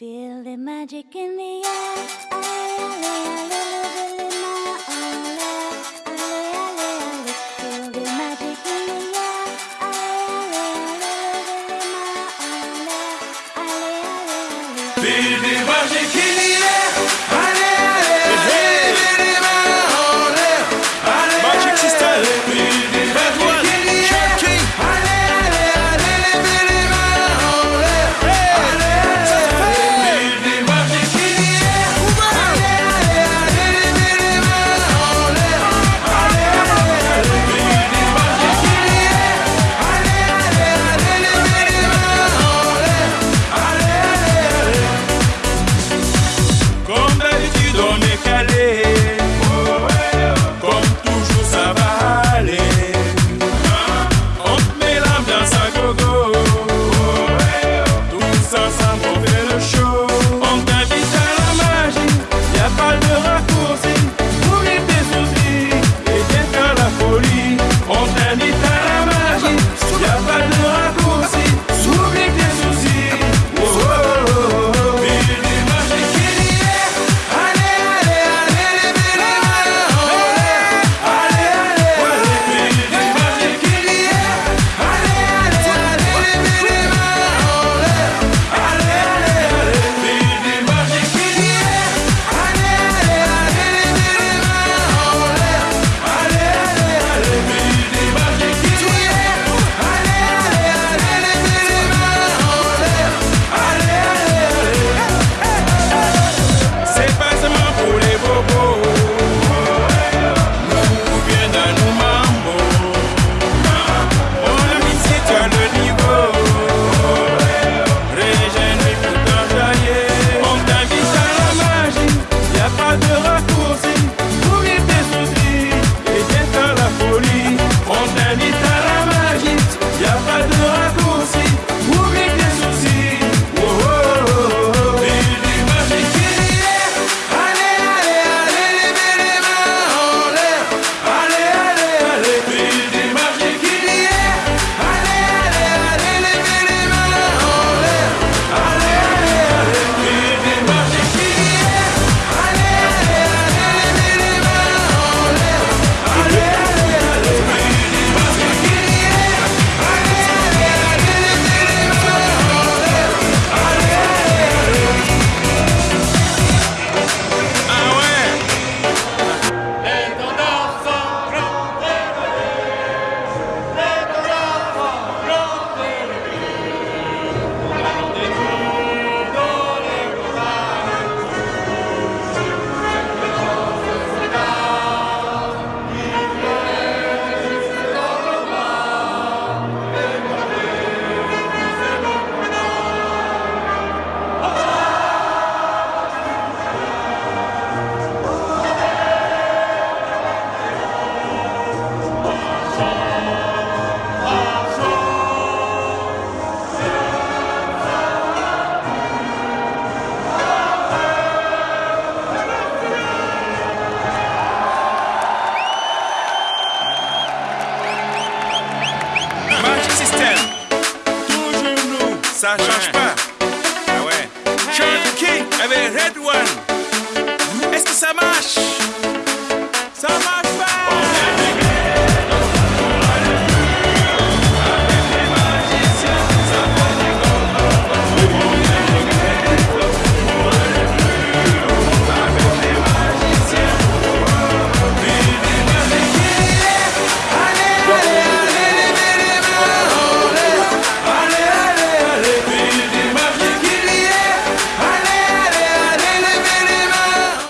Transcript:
Feel the magic in the air. Feel the magic in the air. Feel the magic in the air. I trust